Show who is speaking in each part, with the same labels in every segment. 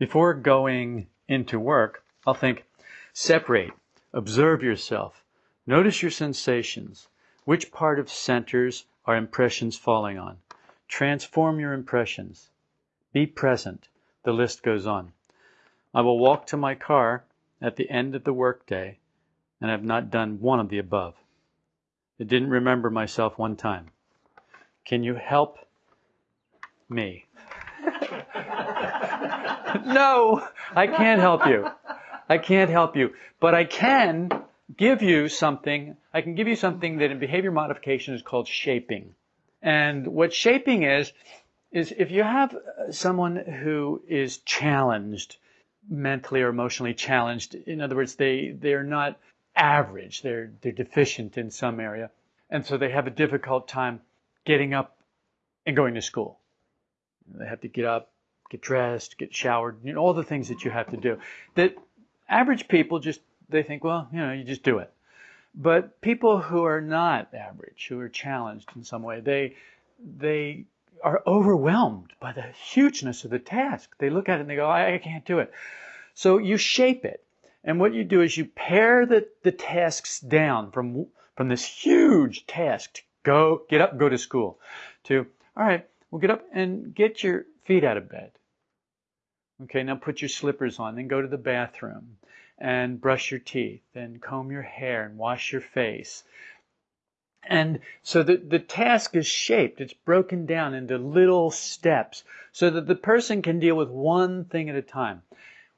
Speaker 1: Before going into work, I'll think, separate, observe yourself, notice your sensations, which part of centers are impressions falling on, transform your impressions, be present. The list goes on. I will walk to my car at the end of the workday and have not done one of the above. I didn't remember myself one time. Can you help me? no, I can't help you. I can't help you. But I can give you something. I can give you something that in behavior modification is called shaping. And what shaping is, is if you have uh, someone who is challenged, mentally or emotionally challenged, in other words, they, they're not average, they're, they're deficient in some area. And so they have a difficult time getting up and going to school. They have to get up, get dressed, get showered, you know, all the things that you have to do. That average people just, they think, well, you know, you just do it. But people who are not average, who are challenged in some way, they, they are overwhelmed by the hugeness of the task. They look at it and they go, I, I can't do it. So you shape it. And what you do is you pare the, the tasks down from, from this huge task to go, get up, go to school to, all right, well, get up and get your feet out of bed. Okay, now put your slippers on, then go to the bathroom and brush your teeth and comb your hair and wash your face. And so the, the task is shaped, it's broken down into little steps so that the person can deal with one thing at a time.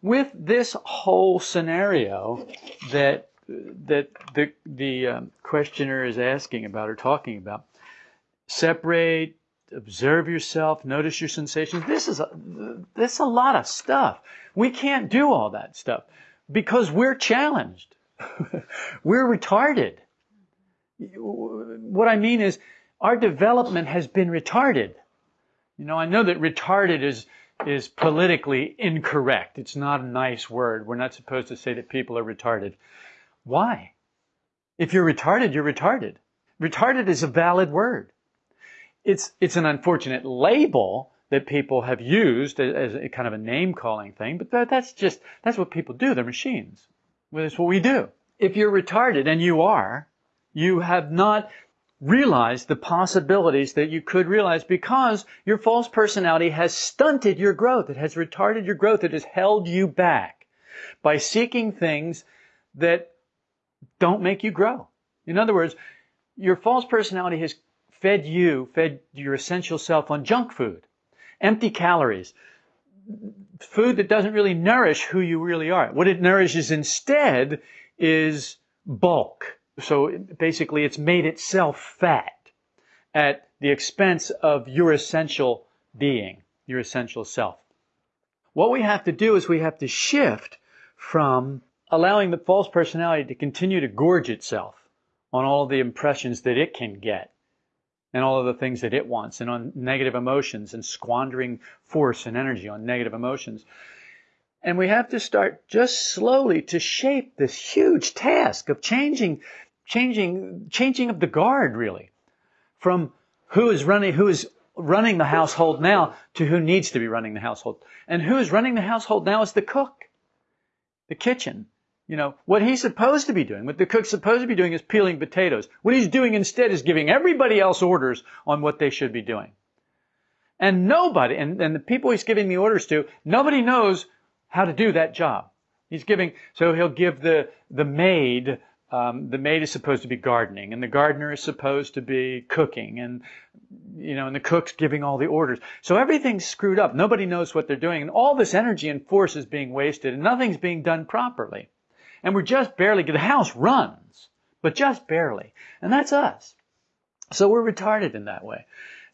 Speaker 1: With this whole scenario that that the the um, questioner is asking about or talking about, separate, observe yourself, notice your sensations. This is a, this is a lot of stuff. We can't do all that stuff because we're challenged. we're retarded. What I mean is our development has been retarded. You know, I know that retarded is is politically incorrect. It's not a nice word. We're not supposed to say that people are retarded. Why? If you're retarded, you're retarded. Retarded is a valid word it's it's an unfortunate label that people have used as, a kind of a name calling thing, but that, that's just that's what people do. They're machines. That's what we do. If you're retarded, and you are, you have not realized the possibilities that you could realize because your false personality has stunted your growth. It has retarded your growth. It has held you back by seeking things that don't make you grow. In other words, your false personality has fed you, fed your essential self on junk food, empty calories, food that doesn't really nourish who you really are. What it nourishes instead is bulk. So basically, it's made itself fat at the expense of your essential being, your essential self. What we have to do is we have to shift from allowing the false personality to continue to gorge itself on all the impressions that it can get and all of the things that it wants and on negative emotions and squandering force and energy on negative emotions. And we have to start just slowly to shape this huge task of changing, changing, changing of the guard really from who is running, who is running the household now to who needs to be running the household. And who is running the household now is the cook, the kitchen, you know, what he's supposed to be doing, what the cook's supposed to be doing is peeling potatoes. What he's doing instead is giving everybody else orders on what they should be doing. And nobody, and, and the people he's giving the orders to, nobody knows how to do that job. He's giving, so he'll give the, the maid, um, the maid is supposed to be gardening, and the gardener is supposed to be cooking, and, you know, and the cook's giving all the orders. So everything's screwed up. Nobody knows what they're doing, and all this energy and force is being wasted, and nothing's being done properly. And we're just barely, the house runs, but just barely. And that's us. So we're retarded in that way.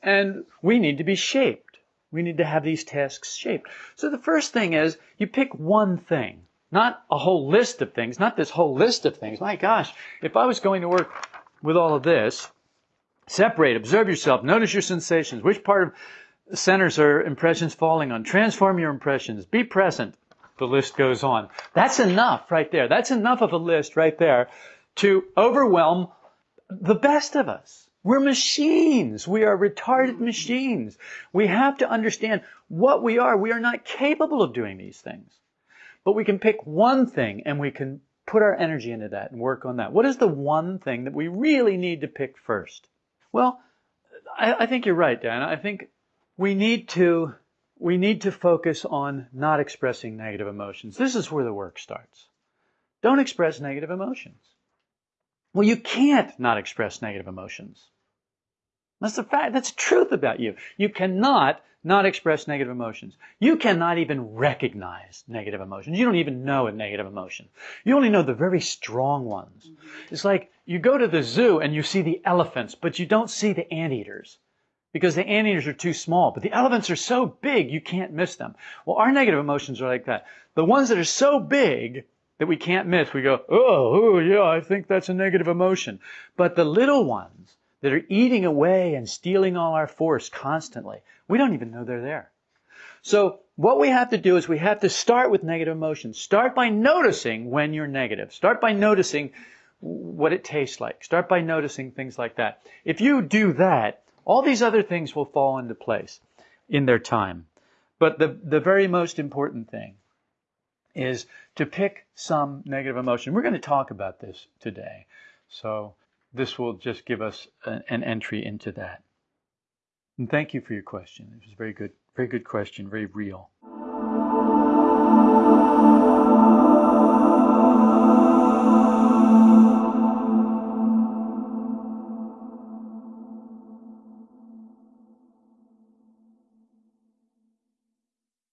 Speaker 1: And we need to be shaped. We need to have these tasks shaped. So the first thing is you pick one thing, not a whole list of things, not this whole list of things. My gosh, if I was going to work with all of this, separate, observe yourself, notice your sensations, which part of centers are impressions falling on, transform your impressions, be present, the list goes on. That's enough right there. That's enough of a list right there to overwhelm the best of us. We're machines. We are retarded machines. We have to understand what we are. We are not capable of doing these things. But we can pick one thing and we can put our energy into that and work on that. What is the one thing that we really need to pick first? Well, I, I think you're right, Dan. I think we need to we need to focus on not expressing negative emotions. This is where the work starts. Don't express negative emotions. Well, you can't not express negative emotions. That's the fact. That's truth about you. You cannot not express negative emotions. You cannot even recognize negative emotions. You don't even know a negative emotion. You only know the very strong ones. It's like you go to the zoo and you see the elephants, but you don't see the anteaters because the anteaters are too small. But the elephants are so big you can't miss them. Well, our negative emotions are like that. The ones that are so big that we can't miss, we go, oh, oh yeah, I think that's a negative emotion. But the little ones, that are eating away and stealing all our force constantly. We don't even know they're there. So what we have to do is we have to start with negative emotions. Start by noticing when you're negative. Start by noticing what it tastes like. Start by noticing things like that. If you do that, all these other things will fall into place in their time. But the, the very most important thing is to pick some negative emotion. We're going to talk about this today. So this will just give us an, an entry into that. And thank you for your question. It was a very good, very good question, very real.